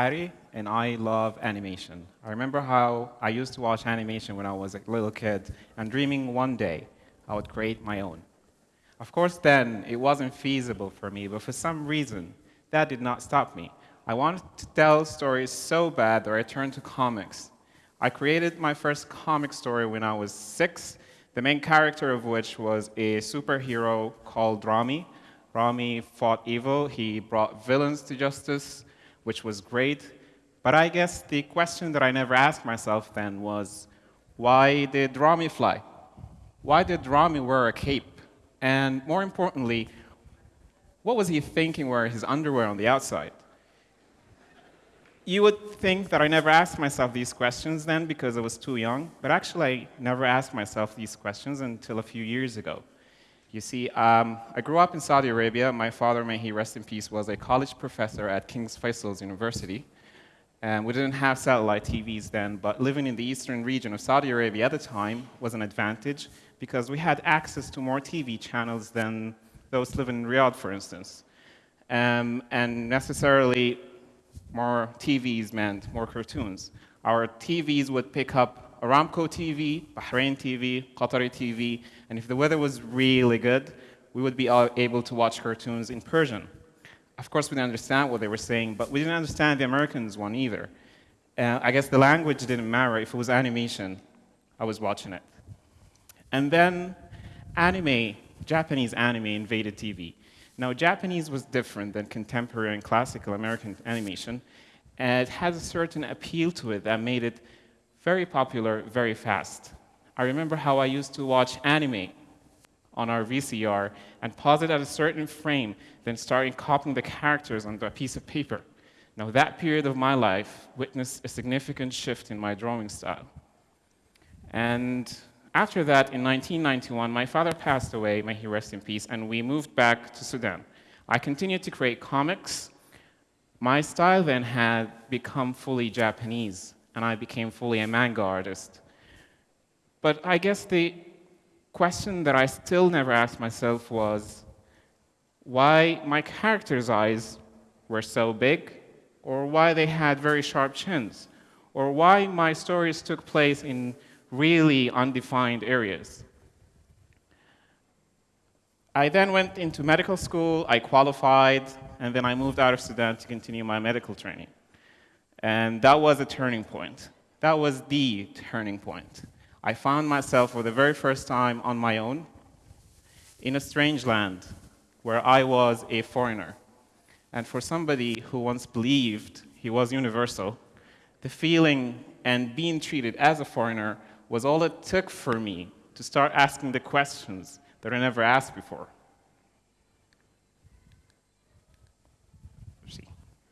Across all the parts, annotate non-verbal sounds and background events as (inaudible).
Hari, and I love animation. I remember how I used to watch animation when I was a little kid and dreaming one day I would create my own. Of course, then it wasn't feasible for me, but for some reason, that did not stop me. I wanted to tell stories so bad that I turned to comics. I created my first comic story when I was six, the main character of which was a superhero called Rami. Rami fought evil, he brought villains to justice, which was great. But I guess the question that I never asked myself then was, why did Rami fly? Why did Rami wear a cape? And more importantly, what was he thinking wearing his underwear on the outside? You would think that I never asked myself these questions then because I was too young, but actually I never asked myself these questions until a few years ago. You see, um, I grew up in Saudi Arabia. My father, may he rest in peace, was a college professor at King's Faisal's University. And we didn't have satellite TVs then, but living in the eastern region of Saudi Arabia at the time was an advantage because we had access to more TV channels than those living in Riyadh, for instance. Um, and necessarily, more TVs meant more cartoons. Our TVs would pick up Aramco TV, Bahrain TV, Qatari TV, and if the weather was really good, we would be able to watch cartoons in Persian. Of course, we didn't understand what they were saying, but we didn't understand the Americans one either. Uh, I guess the language didn't matter. If it was animation, I was watching it. And then anime, Japanese anime invaded TV. Now, Japanese was different than contemporary and classical American animation, and it has a certain appeal to it that made it very popular very fast. I remember how I used to watch anime on our VCR and pause it at a certain frame, then starting copying the characters onto a piece of paper. Now, that period of my life witnessed a significant shift in my drawing style. And after that, in 1991, my father passed away, may he rest in peace, and we moved back to Sudan. I continued to create comics. My style then had become fully Japanese, and I became fully a manga artist. But I guess the question that I still never asked myself was why my characters' eyes were so big, or why they had very sharp chins, or why my stories took place in really undefined areas. I then went into medical school, I qualified, and then I moved out of Sudan to continue my medical training. And that was a turning point. That was the turning point. I found myself for the very first time on my own in a strange land where I was a foreigner. And for somebody who once believed he was universal, the feeling and being treated as a foreigner was all it took for me to start asking the questions that I never asked before.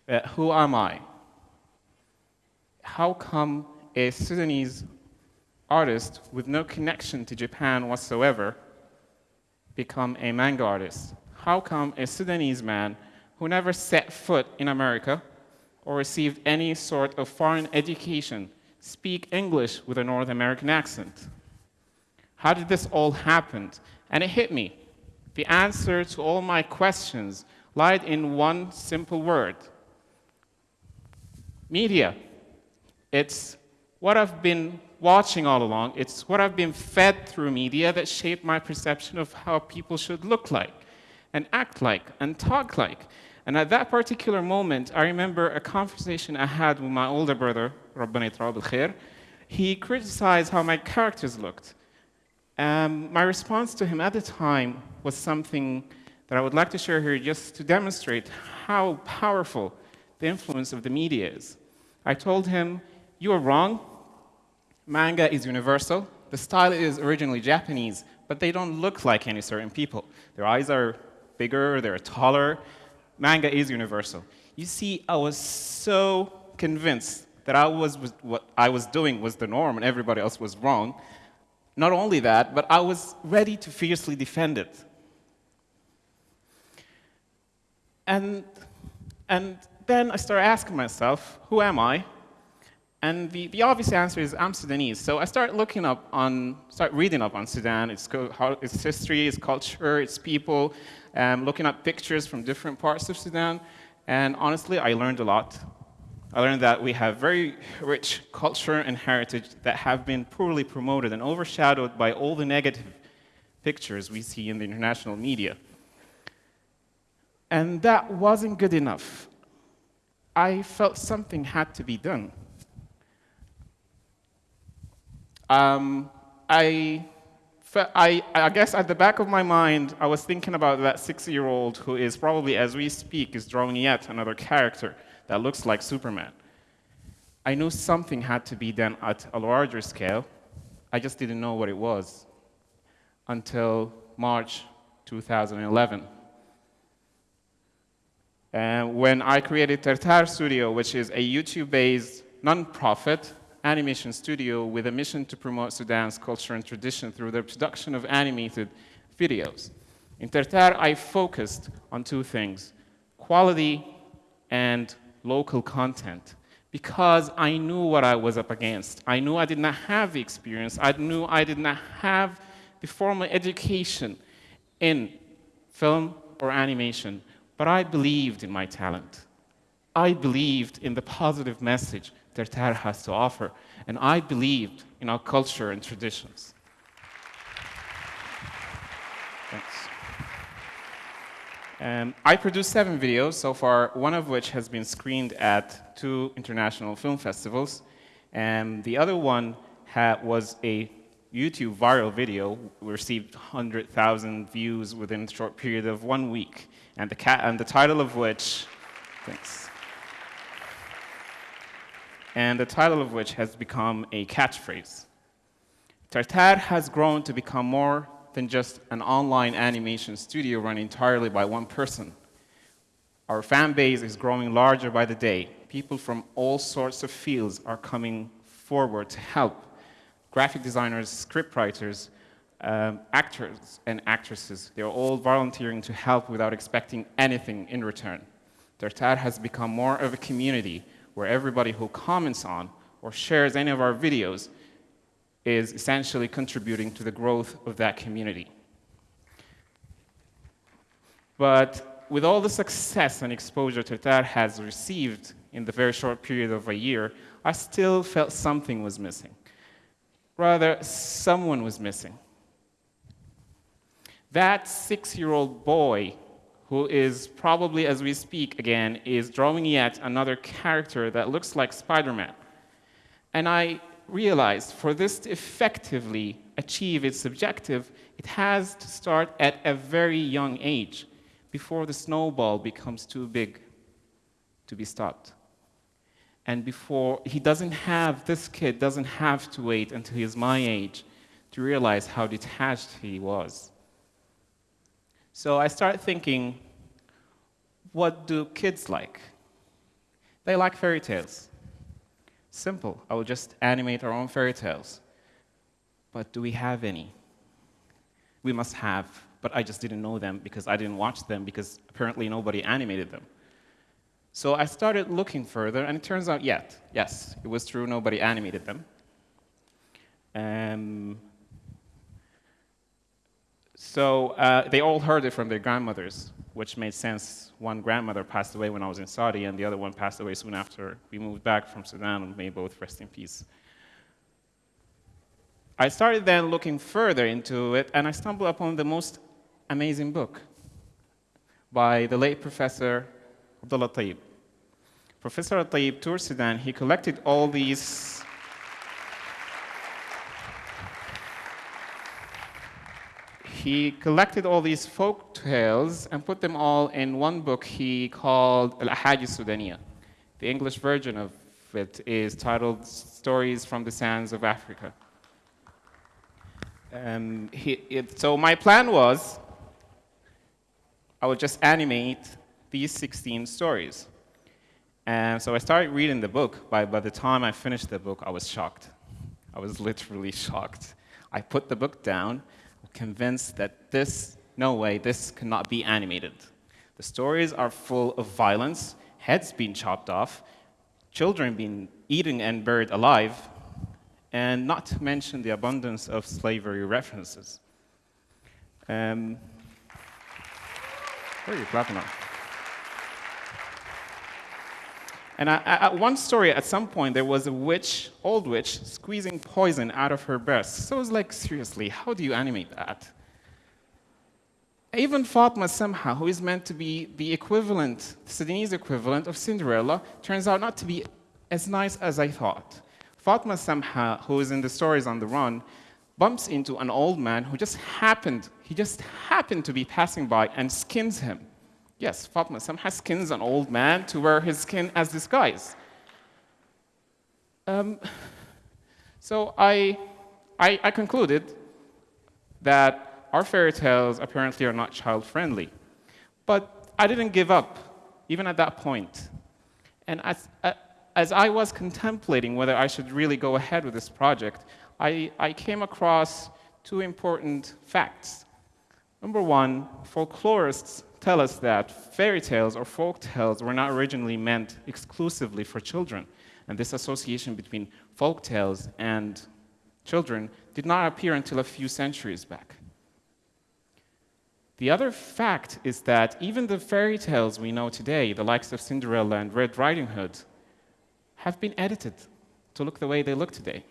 Uh, who am I? How come a Sudanese artist with no connection to Japan whatsoever become a manga artist? How come a Sudanese man who never set foot in America or received any sort of foreign education speak English with a North American accent? How did this all happen? And it hit me. The answer to all my questions lied in one simple word. Media. It's what I've been watching all along. It's what I've been fed through media that shaped my perception of how people should look like and act like and talk like. And at that particular moment, I remember a conversation I had with my older brother, Rabbani Trab al He criticized how my characters looked. Um, my response to him at the time was something that I would like to share here just to demonstrate how powerful the influence of the media is. I told him, you are wrong, Manga is universal. The style is originally Japanese, but they don't look like any certain people. Their eyes are bigger, they're taller. Manga is universal. You see, I was so convinced that I was, what I was doing was the norm and everybody else was wrong. Not only that, but I was ready to fiercely defend it. And, and then I started asking myself, who am I? And the, the obvious answer is I'm Sudanese. So I start looking up on, start reading up on Sudan, its, its history, its culture, its people, um, looking at pictures from different parts of Sudan. And honestly, I learned a lot. I learned that we have very rich culture and heritage that have been poorly promoted and overshadowed by all the negative pictures we see in the international media. And that wasn't good enough. I felt something had to be done. Um, I, I, I guess at the back of my mind, I was thinking about that six-year-old who is probably, as we speak, is drawing yet another character that looks like Superman. I knew something had to be done at a larger scale. I just didn't know what it was until March 2011. And when I created Tertar Studio, which is a YouTube-based non-profit animation studio with a mission to promote Sudan's culture and tradition through the production of animated videos. In Tertar, I focused on two things, quality and local content because I knew what I was up against. I knew I did not have the experience. I knew I did not have the formal education in film or animation, but I believed in my talent. I believed in the positive message Tertar has to offer, and I believed in our culture and traditions. Thanks. Um, I produced seven videos so far, one of which has been screened at two international film festivals. And the other one was a YouTube viral video. Received 100,000 views within a short period of one week. And the, and the title of which, thanks. And the title of which has become a catchphrase. Tertar has grown to become more than just an online animation studio run entirely by one person. Our fan base is growing larger by the day. People from all sorts of fields are coming forward to help. Graphic designers, scriptwriters, um, actors and actresses, they're all volunteering to help without expecting anything in return. Tertar has become more of a community where everybody who comments on or shares any of our videos is essentially contributing to the growth of that community. But with all the success and exposure Tertar has received in the very short period of a year, I still felt something was missing. Rather, someone was missing. That six-year-old boy who is probably, as we speak again, is drawing yet another character that looks like Spider-Man. And I realized for this to effectively achieve its objective, it has to start at a very young age before the snowball becomes too big to be stopped. And before, he doesn't have, this kid doesn't have to wait until he's my age to realize how detached he was. So I started thinking, what do kids like? They like fairy tales. Simple. I will just animate our own fairy tales. But do we have any? We must have, but I just didn't know them because I didn't watch them because apparently nobody animated them. So I started looking further, and it turns out, yet, yes, it was true, nobody animated them. Um, so uh, they all heard it from their grandmothers, which made sense. One grandmother passed away when I was in Saudi, and the other one passed away soon after we moved back from Sudan, and may both rest in peace. I started then looking further into it, and I stumbled upon the most amazing book by the late Professor Abdullah Taib. Professor Taib toured Sudan. He collected all these he collected all these folk tales and put them all in one book he called Al-Ahadith Sudaniya. The English version of it is titled Stories from the Sands of Africa. Um, he, it, so my plan was I would just animate these 16 stories. And so I started reading the book. By, by the time I finished the book, I was shocked. I was literally (laughs) shocked. I put the book down convinced that this, no way, this cannot be animated. The stories are full of violence, heads being chopped off, children being eaten and buried alive, and not to mention the abundance of slavery references. Um, are you clapping on? And I, at one story, at some point, there was a witch, old witch, squeezing poison out of her breast. So I was like, seriously, how do you animate that? Even Fatma Samha, who is meant to be the equivalent, the Sudanese equivalent of Cinderella, turns out not to be as nice as I thought. Fatma Samha, who is in the stories on the run, bumps into an old man who just happened, he just happened to be passing by and skins him. Yes, Fatma Samha skins an old man to wear his skin as disguise. Um, so I, I, I concluded that our fairy tales apparently are not child friendly. But I didn't give up, even at that point. And as, uh, as I was contemplating whether I should really go ahead with this project, I, I came across two important facts. Number one, folklorists tell us that fairy tales or folk tales were not originally meant exclusively for children. And this association between folk tales and children did not appear until a few centuries back. The other fact is that even the fairy tales we know today, the likes of Cinderella and Red Riding Hood, have been edited to look the way they look today.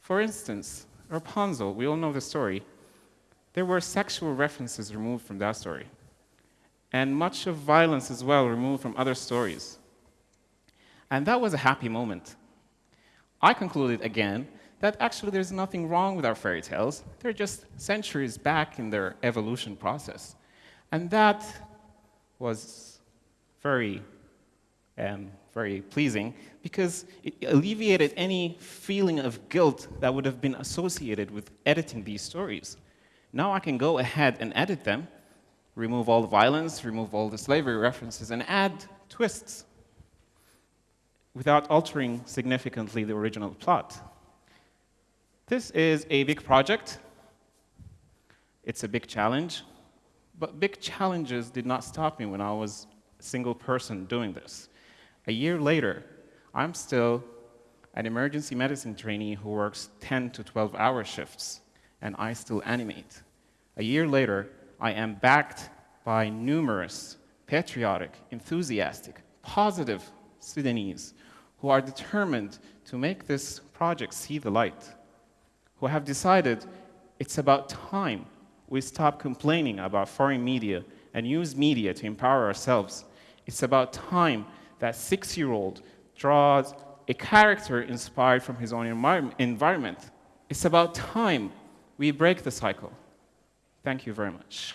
For instance, Rapunzel, we all know the story. There were sexual references removed from that story and much of violence as well removed from other stories. And that was a happy moment. I concluded again that actually there's nothing wrong with our fairy tales. They're just centuries back in their evolution process. And that was very, um, very pleasing because it alleviated any feeling of guilt that would have been associated with editing these stories. Now I can go ahead and edit them remove all the violence, remove all the slavery references, and add twists without altering significantly the original plot. This is a big project. It's a big challenge. But big challenges did not stop me when I was a single person doing this. A year later, I'm still an emergency medicine trainee who works 10 to 12 hour shifts, and I still animate. A year later, I am backed by numerous patriotic, enthusiastic, positive Sudanese who are determined to make this project see the light, who have decided it's about time we stop complaining about foreign media and use media to empower ourselves. It's about time that six-year-old draws a character inspired from his own environment. It's about time we break the cycle. Thank you very much.